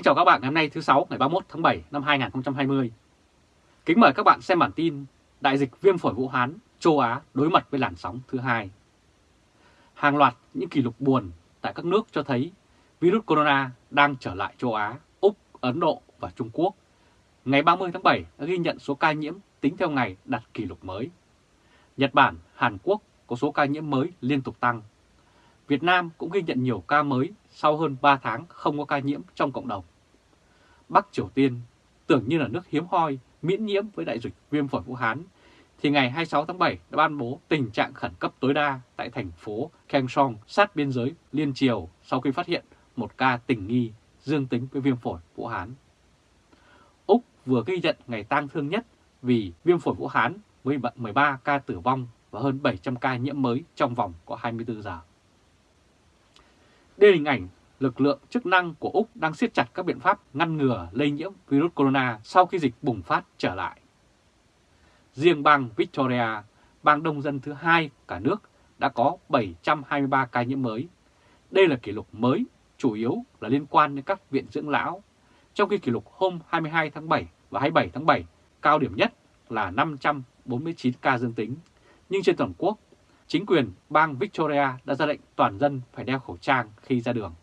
Kính chào các bạn ngày hôm nay thứ sáu ngày 31 tháng 7 năm 2020. Kính mời các bạn xem bản tin Đại dịch viêm phổi Vũ Hán, châu Á đối mặt với làn sóng thứ hai. Hàng loạt những kỷ lục buồn tại các nước cho thấy virus corona đang trở lại châu Á, Úc, Ấn Độ và Trung Quốc. Ngày 30 tháng 7 đã ghi nhận số ca nhiễm tính theo ngày đạt kỷ lục mới. Nhật Bản, Hàn Quốc có số ca nhiễm mới liên tục tăng. Việt Nam cũng ghi nhận nhiều ca mới sau hơn 3 tháng không có ca nhiễm trong cộng đồng. Bắc Triều Tiên tưởng như là nước hiếm hoi miễn nhiễm với đại dịch viêm phổi Vũ Hán, thì ngày 26 tháng 7 đã ban bố tình trạng khẩn cấp tối đa tại thành phố Kaesong sát biên giới Liên Triều sau khi phát hiện một ca tình nghi dương tính với viêm phổi Vũ Hán. Úc vừa ghi nhận ngày tang thương nhất vì viêm phổi Vũ Hán với 13 ca tử vong và hơn 700 ca nhiễm mới trong vòng có 24 giờ. Đây là hình ảnh lực lượng chức năng của Úc đang siết chặt các biện pháp ngăn ngừa lây nhiễm virus corona sau khi dịch bùng phát trở lại. Riêng bang Victoria, bang đông dân thứ hai cả nước, đã có 723 ca nhiễm mới. Đây là kỷ lục mới, chủ yếu là liên quan đến các viện dưỡng lão, trong khi kỷ lục hôm 22 tháng 7 và 27 tháng 7 cao điểm nhất là 549 ca dương tính. Nhưng trên toàn quốc, chính quyền bang Victoria đã ra lệnh toàn dân phải đeo khẩu trang khi ra đường.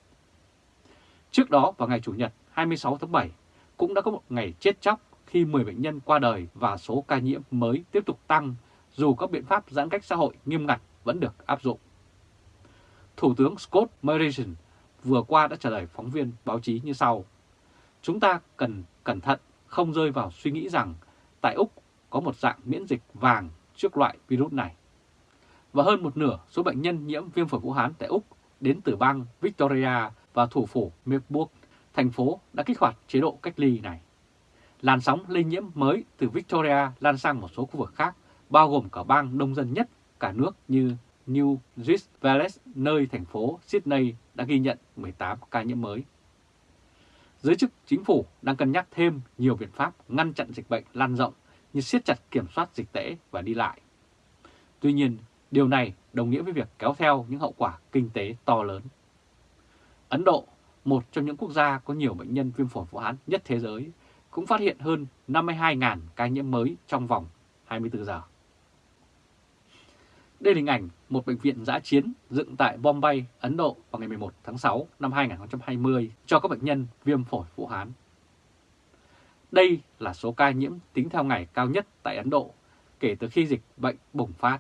Trước đó vào ngày Chủ nhật 26 tháng 7 cũng đã có một ngày chết chóc khi 10 bệnh nhân qua đời và số ca nhiễm mới tiếp tục tăng dù các biện pháp giãn cách xã hội nghiêm ngặt vẫn được áp dụng. Thủ tướng Scott Morrison vừa qua đã trả lời phóng viên báo chí như sau. Chúng ta cần cẩn thận, không rơi vào suy nghĩ rằng tại Úc có một dạng miễn dịch vàng trước loại virus này. Và hơn một nửa số bệnh nhân nhiễm viêm phổi Vũ Hán tại Úc đến từ bang Victoria và thủ phủ Melbourne, thành phố đã kích hoạt chế độ cách ly này. Làn sóng lây nhiễm mới từ Victoria lan sang một số khu vực khác, bao gồm cả bang đông dân nhất cả nước như New South Wales, nơi thành phố Sydney đã ghi nhận 18 ca nhiễm mới. Giới chức chính phủ đang cân nhắc thêm nhiều biện pháp ngăn chặn dịch bệnh lan rộng như siết chặt kiểm soát dịch tễ và đi lại. Tuy nhiên, điều này đồng nghĩa với việc kéo theo những hậu quả kinh tế to lớn. Ấn Độ, một trong những quốc gia có nhiều bệnh nhân viêm phổi Vũ Hán nhất thế giới, cũng phát hiện hơn 52.000 ca nhiễm mới trong vòng 24 giờ. Đây là hình ảnh một bệnh viện giã chiến dựng tại Bombay, Ấn Độ vào ngày 11 tháng 6 năm 2020 cho các bệnh nhân viêm phổi Vũ Hán. Đây là số ca nhiễm tính theo ngày cao nhất tại Ấn Độ kể từ khi dịch bệnh bùng phát.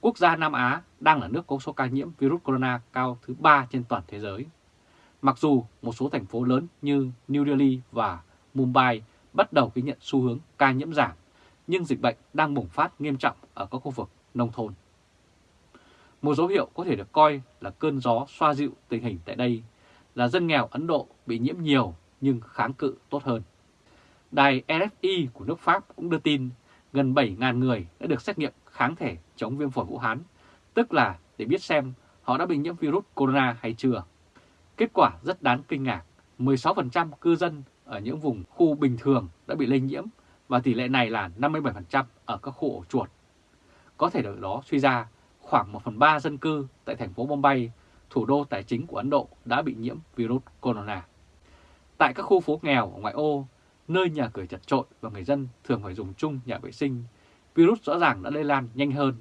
Quốc gia Nam Á đang là nước có số ca nhiễm virus corona cao thứ 3 trên toàn thế giới. Mặc dù một số thành phố lớn như New Delhi và Mumbai bắt đầu ghi nhận xu hướng ca nhiễm giảm, nhưng dịch bệnh đang bùng phát nghiêm trọng ở các khu vực nông thôn. Một dấu hiệu có thể được coi là cơn gió xoa dịu tình hình tại đây là dân nghèo Ấn Độ bị nhiễm nhiều nhưng kháng cự tốt hơn. Đài RFI của nước Pháp cũng đưa tin gần 7.000 người đã được xét nghiệm kháng thể chống viêm phổi Vũ Hán, tức là để biết xem họ đã bị nhiễm virus corona hay chưa. Kết quả rất đáng kinh ngạc, 16% cư dân ở những vùng khu bình thường đã bị lây nhiễm và tỷ lệ này là 57% ở các khu ổ chuột. Có thể được đó suy ra khoảng 1 phần 3 dân cư tại thành phố Bombay, thủ đô tài chính của Ấn Độ đã bị nhiễm virus corona. Tại các khu phố nghèo ở ngoại ô, nơi nhà cửa chật trội và người dân thường phải dùng chung nhà vệ sinh, virus rõ ràng đã lây lan nhanh hơn.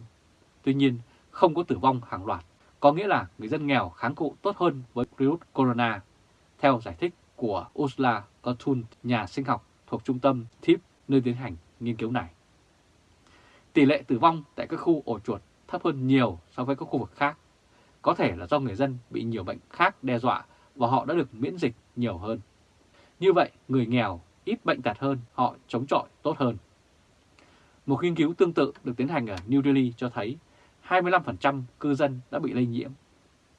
Tuy nhiên, không có tử vong hàng loạt, có nghĩa là người dân nghèo kháng cự tốt hơn với virus corona, theo giải thích của Ursula Cortun, nhà sinh học thuộc trung tâm TIP nơi tiến hành nghiên cứu này. Tỷ lệ tử vong tại các khu ổ chuột thấp hơn nhiều so với các khu vực khác. Có thể là do người dân bị nhiều bệnh khác đe dọa và họ đã được miễn dịch nhiều hơn. Như vậy, người nghèo ít bệnh tật hơn, họ chống chọi tốt hơn. Một nghiên cứu tương tự được tiến hành ở New Delhi cho thấy 25% cư dân đã bị lây nhiễm.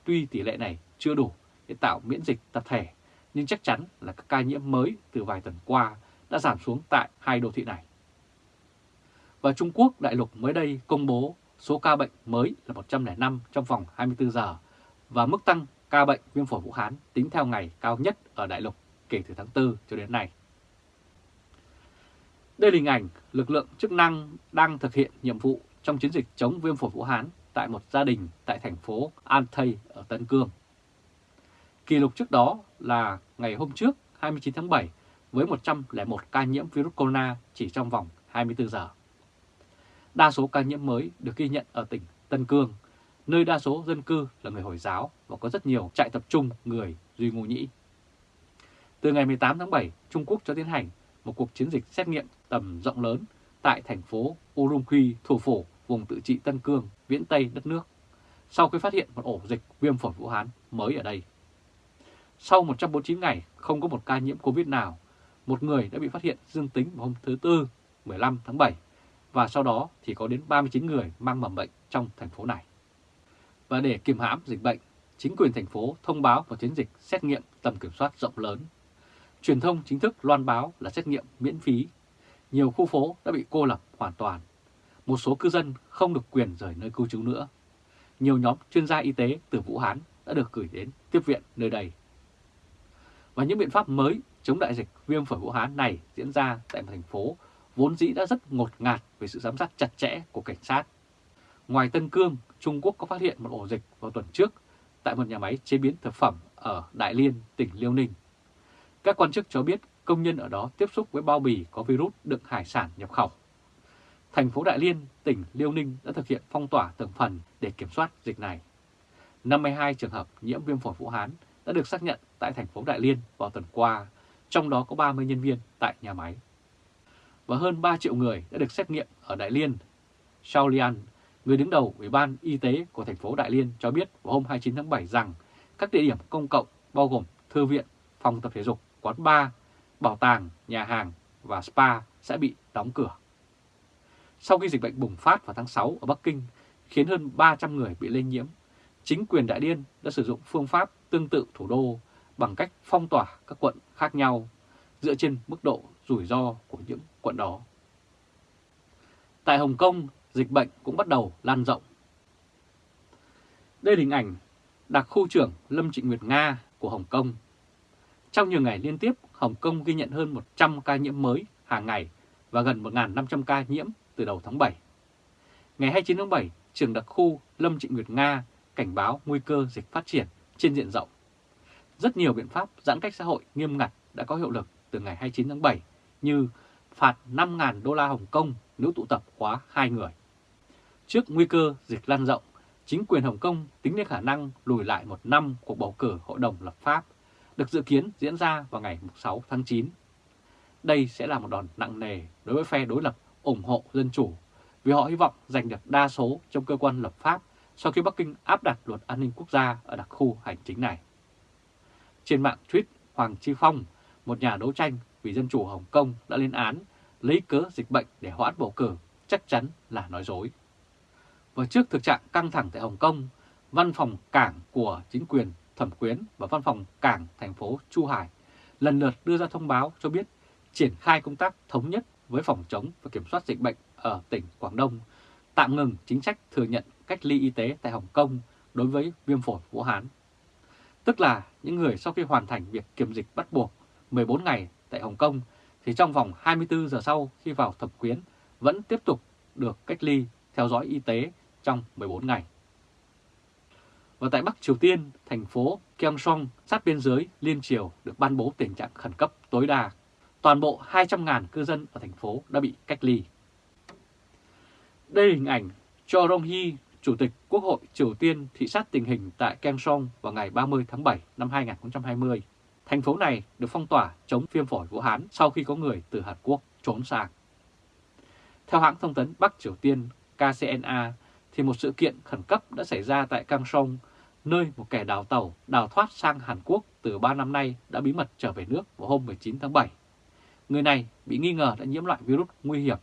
Tuy tỷ lệ này chưa đủ để tạo miễn dịch tập thể, nhưng chắc chắn là các ca nhiễm mới từ vài tuần qua đã giảm xuống tại hai đô thị này. Và Trung Quốc đại lục mới đây công bố số ca bệnh mới là 105 trong vòng 24 giờ và mức tăng ca bệnh viêm phổi Vũ Hán tính theo ngày cao nhất ở đại lục kể từ tháng 4 cho đến nay. Đây là hình ảnh lực lượng chức năng đang thực hiện nhiệm vụ trong chiến dịch chống viêm phổi Vũ Hán tại một gia đình tại thành phố An Thây ở Tân Cương. Kỷ lục trước đó là ngày hôm trước 29 tháng 7 với 101 ca nhiễm virus corona chỉ trong vòng 24 giờ. Đa số ca nhiễm mới được ghi nhận ở tỉnh Tân Cương, nơi đa số dân cư là người Hồi giáo và có rất nhiều trại tập trung người Duy Ngô Nhĩ. Từ ngày 18 tháng 7, Trung Quốc cho tiến hành một cuộc chiến dịch xét nghiệm tầm rộng lớn tại thành phố Urumqi, thủ phủ vùng tự trị Tân Cương, viễn Tây đất nước, sau khi phát hiện một ổ dịch viêm phổi Vũ Hán mới ở đây. Sau 149 ngày không có một ca nhiễm Covid nào, một người đã bị phát hiện dương tính vào hôm thứ Tư 15 tháng 7 và sau đó thì có đến 39 người mang mầm bệnh trong thành phố này. Và để kiềm hãm dịch bệnh, chính quyền thành phố thông báo một chiến dịch xét nghiệm tầm kiểm soát rộng lớn. Truyền thông chính thức loan báo là xét nghiệm miễn phí. Nhiều khu phố đã bị cô lập hoàn toàn. Một số cư dân không được quyền rời nơi cư trú nữa. Nhiều nhóm chuyên gia y tế từ Vũ Hán đã được gửi đến tiếp viện nơi đây. Và những biện pháp mới chống đại dịch viêm phổi Vũ Hán này diễn ra tại một thành phố vốn dĩ đã rất ngột ngạt về sự giám sát chặt chẽ của cảnh sát. Ngoài Tân Cương, Trung Quốc có phát hiện một ổ dịch vào tuần trước tại một nhà máy chế biến thực phẩm ở Đại Liên, tỉnh Liêu Ninh. Các quan chức cho biết công nhân ở đó tiếp xúc với bao bì có virus đựng hải sản nhập khẩu. Thành phố Đại Liên, tỉnh Liêu Ninh đã thực hiện phong tỏa từng phần để kiểm soát dịch này. 52 trường hợp nhiễm viêm phổi Vũ Hán đã được xác nhận tại thành phố Đại Liên vào tuần qua, trong đó có 30 nhân viên tại nhà máy. Và hơn 3 triệu người đã được xét nghiệm ở Đại Liên. Shao Lian, người đứng đầu Ủy ban Y tế của thành phố Đại Liên cho biết vào hôm 29 tháng 7 rằng các địa điểm công cộng bao gồm thư viện, phòng tập thể dục, quán bar, bảo tàng, nhà hàng và spa sẽ bị đóng cửa. Sau khi dịch bệnh bùng phát vào tháng 6 ở Bắc Kinh, khiến hơn 300 người bị lây nhiễm, chính quyền Đại Liên đã sử dụng phương pháp tương tự thủ đô bằng cách phong tỏa các quận khác nhau dựa trên mức độ rủi ro của những quận đó. Tại Hồng Kông, dịch bệnh cũng bắt đầu lan rộng. Đây là hình ảnh đặc khu trưởng Lâm Trịnh Nguyệt Nga của Hồng Kông. Trong nhiều ngày liên tiếp, Hồng Kông ghi nhận hơn 100 ca nhiễm mới hàng ngày và gần 1.500 ca nhiễm từ đầu tháng 7. Ngày 29 tháng 7, trường đặc khu Lâm Trịnh Nguyệt Nga cảnh báo nguy cơ dịch phát triển trên diện rộng. Rất nhiều biện pháp giãn cách xã hội nghiêm ngặt đã có hiệu lực từ ngày 29 tháng 7 như phạt 5.000 đô la Hồng Kông nếu tụ tập quá hai người. Trước nguy cơ dịch lan rộng, chính quyền Hồng Kông tính đến khả năng lùi lại một năm cuộc bầu cử Hội đồng lập pháp, được dự kiến diễn ra vào ngày 6 tháng 9. Đây sẽ là một đòn nặng nề đối với phe đối lập ủng hộ dân chủ, vì họ hy vọng giành được đa số trong cơ quan lập pháp sau khi Bắc Kinh áp đặt luật an ninh quốc gia ở đặc khu hành chính này. Trên mạng tweet Hoàng Chi Phong, một nhà đấu tranh vì dân chủ Hồng Kông đã lên án lấy cớ dịch bệnh để hoãn bầu cử chắc chắn là nói dối. Và trước thực trạng căng thẳng tại Hồng Kông, văn phòng cảng của chính quyền thẩm quyến và văn phòng cảng thành phố Chu Hải lần lượt đưa ra thông báo cho biết triển khai công tác thống nhất với phòng chống và kiểm soát dịch bệnh ở tỉnh Quảng Đông, tạm ngừng chính sách thừa nhận cách ly y tế tại Hồng Kông đối với viêm phổi Vũ Hán. Tức là những người sau khi hoàn thành việc kiểm dịch bắt buộc 14 ngày tại Hồng Kông thì trong vòng 24 giờ sau khi vào thẩm quyến vẫn tiếp tục được cách ly theo dõi y tế trong 14 ngày. Và tại Bắc Triều Tiên, thành phố Gyeongsong sát biên giới Liên Triều được ban bố tình trạng khẩn cấp tối đa. Toàn bộ 200.000 cư dân ở thành phố đã bị cách ly. Đây là hình ảnh Cho Rong-hee, Chủ tịch Quốc hội Triều Tiên thị sát tình hình tại Gyeongsong vào ngày 30 tháng 7 năm 2020. Thành phố này được phong tỏa chống viêm phổi Vũ Hán sau khi có người từ Hàn Quốc trốn sang. Theo hãng thông tấn Bắc Triều Tiên KCNA, thì một sự kiện khẩn cấp đã xảy ra tại Cang Song, nơi một kẻ đào tàu đào thoát sang Hàn Quốc từ 3 năm nay đã bí mật trở về nước vào hôm 19 tháng 7. Người này bị nghi ngờ đã nhiễm loại virus nguy hiểm.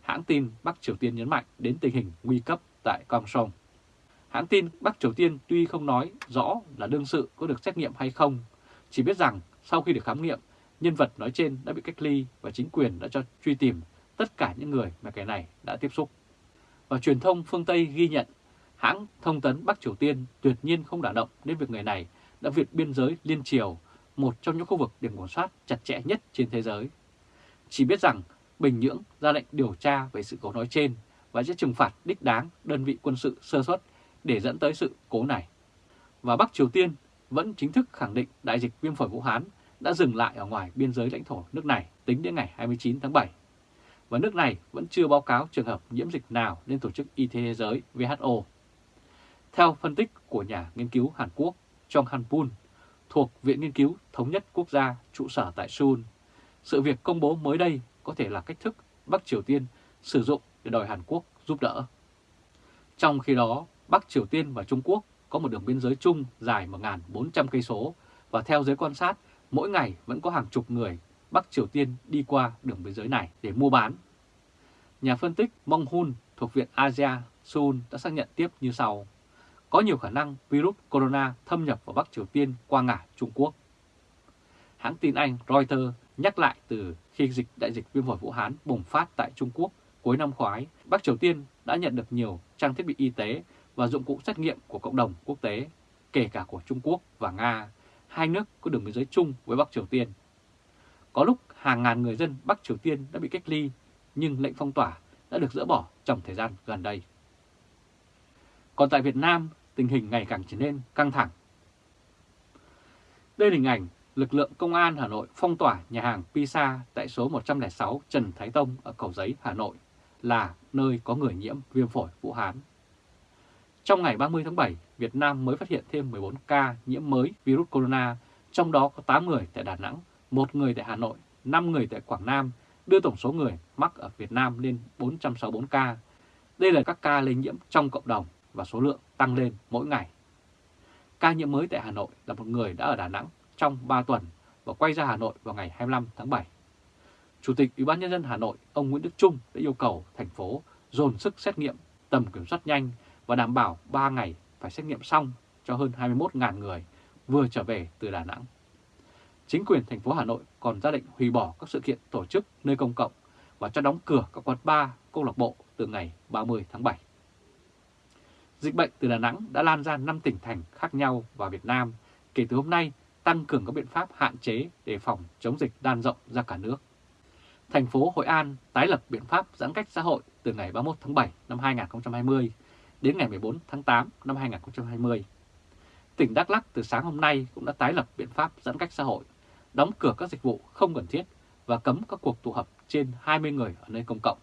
Hãng tin Bắc Triều Tiên nhấn mạnh đến tình hình nguy cấp tại Cang Song. Hãng tin Bắc Triều Tiên tuy không nói rõ là đương sự có được xét nghiệm hay không, chỉ biết rằng sau khi được khám nghiệm, nhân vật nói trên đã bị cách ly và chính quyền đã cho truy tìm tất cả những người mà kẻ này đã tiếp xúc. Và truyền thông phương Tây ghi nhận hãng thông tấn Bắc Triều Tiên tuyệt nhiên không đả động đến việc người này đã vượt biên giới liên triều, một trong những khu vực được kiểm soát chặt chẽ nhất trên thế giới. Chỉ biết rằng Bình Nhưỡng ra lệnh điều tra về sự cố nói trên và sẽ trừng phạt đích đáng đơn vị quân sự sơ suất để dẫn tới sự cố này. Và Bắc Triều Tiên vẫn chính thức khẳng định đại dịch viêm phổi Vũ Hán đã dừng lại ở ngoài biên giới lãnh thổ nước này tính đến ngày 29 tháng 7. Và nước này vẫn chưa báo cáo trường hợp nhiễm dịch nào lên Tổ chức Y tế Thế giới WHO. Theo phân tích của nhà nghiên cứu Hàn Quốc Chong Han-poon thuộc Viện Nghiên cứu Thống nhất Quốc gia trụ sở tại Seoul, sự việc công bố mới đây có thể là cách thức Bắc Triều Tiên sử dụng để đòi Hàn Quốc giúp đỡ. Trong khi đó, Bắc Triều Tiên và Trung Quốc có một đường biên giới chung dài 1.400 cây số và theo giới quan sát, mỗi ngày vẫn có hàng chục người Bắc Triều Tiên đi qua đường biên giới này để mua bán. Nhà phân tích Mong Hun thuộc Viện Asia Seoul đã xác nhận tiếp như sau. Có nhiều khả năng virus corona thâm nhập vào Bắc Triều Tiên qua ngả Trung Quốc. Hãng tin Anh Reuters nhắc lại từ khi dịch đại dịch viêm phổi Vũ Hán bùng phát tại Trung Quốc cuối năm ngoái, Bắc Triều Tiên đã nhận được nhiều trang thiết bị y tế và dụng cụ xét nghiệm của cộng đồng quốc tế, kể cả của Trung Quốc và Nga, hai nước có đường biên giới chung với Bắc Triều Tiên. Có lúc hàng ngàn người dân Bắc Triều Tiên đã bị cách ly, nhưng lệnh phong tỏa đã được dỡ bỏ trong thời gian gần đây. Còn tại Việt Nam, tình hình ngày càng trở nên căng thẳng. Đây là hình ảnh lực lượng công an Hà Nội phong tỏa nhà hàng Pisa tại số 106 Trần Thái Tông ở Cầu Giấy, Hà Nội là nơi có người nhiễm viêm phổi Vũ Hán. Trong ngày 30 tháng 7, Việt Nam mới phát hiện thêm 14 ca nhiễm mới virus corona, trong đó có 8 người tại Đà Nẵng, một người tại Hà Nội, 5 người tại Quảng Nam, đưa tổng số người mắc ở Việt Nam lên 464 ca. Đây là các ca lây nhiễm trong cộng đồng và số lượng tăng lên mỗi ngày. Ca nhiễm mới tại Hà Nội là một người đã ở Đà Nẵng trong 3 tuần và quay ra Hà Nội vào ngày 25 tháng 7. Chủ tịch Ủy ban nhân dân Hà Nội ông Nguyễn Đức Trung đã yêu cầu thành phố dồn sức xét nghiệm tầm kiểm soát nhanh và đảm bảo 3 ngày phải xét nghiệm xong cho hơn 21.000 người vừa trở về từ Đà Nẵng. Chính quyền thành phố Hà Nội còn ra lệnh hủy bỏ các sự kiện tổ chức nơi công cộng và cho đóng cửa các quán bar, câu lạc bộ từ ngày 30 tháng 7. Dịch bệnh từ Đà Nẵng đã lan ra 5 tỉnh thành khác nhau vào Việt Nam kể từ hôm nay tăng cường các biện pháp hạn chế để phòng chống dịch lan rộng ra cả nước. Thành phố Hội An tái lập biện pháp giãn cách xã hội từ ngày 31 tháng 7 năm 2020 đến ngày 14 tháng 8 năm 2020. Tỉnh Đắk Lắk từ sáng hôm nay cũng đã tái lập biện pháp giãn cách xã hội, đóng cửa các dịch vụ không cần thiết và cấm các cuộc tụ họp trên 20 người ở nơi công cộng.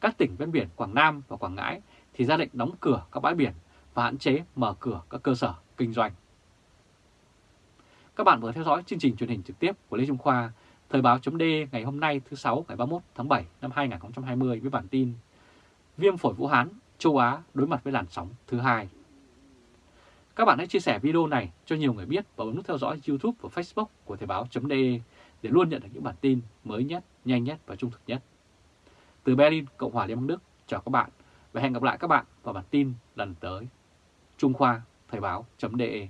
Các tỉnh ven biển Quảng Nam và Quảng Ngãi thì ra lệnh đóng cửa các bãi biển và hạn chế mở cửa các cơ sở kinh doanh. Các bạn vừa theo dõi chương trình truyền hình trực tiếp của Lê Trung Khoa, Thời báo chấm ngày hôm nay thứ 6 ngày 31 tháng 7 năm 2020 với bản tin Viêm phổi Vũ Hán, châu Á đối mặt với làn sóng thứ hai. Các bạn hãy chia sẻ video này cho nhiều người biết và bấm nút theo dõi YouTube và Facebook của Thời báo de để luôn nhận được những bản tin mới nhất, nhanh nhất và trung thực nhất. Từ Berlin, Cộng hòa Liên bang Đức, chào các bạn và hẹn gặp lại các bạn vào bản tin lần tới. Trung Khoa, Thời báo de